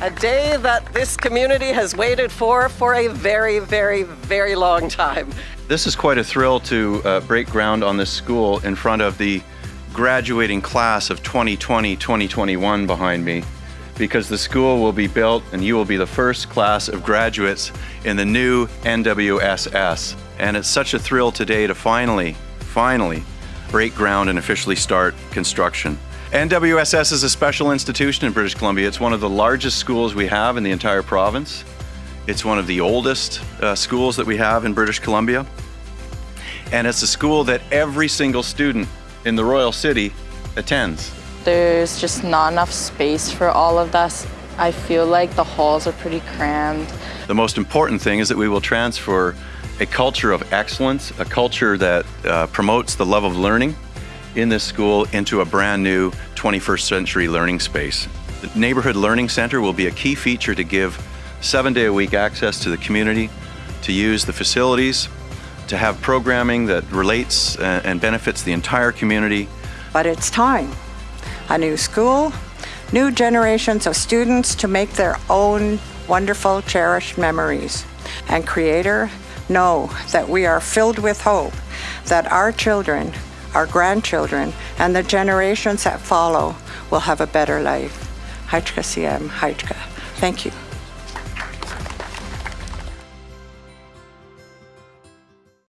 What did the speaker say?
A day that this community has waited for for a very, very, very long time. This is quite a thrill to uh, break ground on this school in front of the graduating class of 2020-2021 behind me because the school will be built and you will be the first class of graduates in the new NWSS. And it's such a thrill today to finally, finally break ground and officially start construction. NWSS is a special institution in British Columbia. It's one of the largest schools we have in the entire province. It's one of the oldest uh, schools that we have in British Columbia. And it's a school that every single student in the Royal City attends. There's just not enough space for all of us. I feel like the halls are pretty crammed. The most important thing is that we will transfer a culture of excellence, a culture that uh, promotes the love of learning in this school into a brand new 21st century learning space. The Neighborhood Learning Center will be a key feature to give seven day a week access to the community, to use the facilities, to have programming that relates and benefits the entire community. But it's time. A new school, new generations of students to make their own wonderful, cherished memories. And Creator, know that we are filled with hope that our children, our grandchildren, and the generations that follow will have a better life. Haitka Siem, Haitka. Thank you.